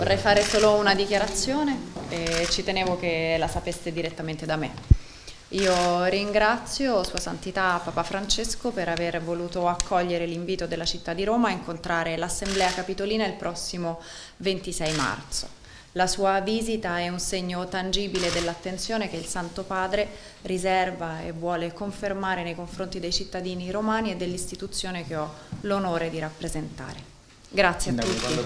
Vorrei fare solo una dichiarazione e ci tenevo che la sapeste direttamente da me. Io ringrazio Sua Santità Papa Francesco per aver voluto accogliere l'invito della città di Roma a incontrare l'Assemblea Capitolina il prossimo 26 marzo. La sua visita è un segno tangibile dell'attenzione che il Santo Padre riserva e vuole confermare nei confronti dei cittadini romani e dell'istituzione che ho l'onore di rappresentare. Grazie a tutti.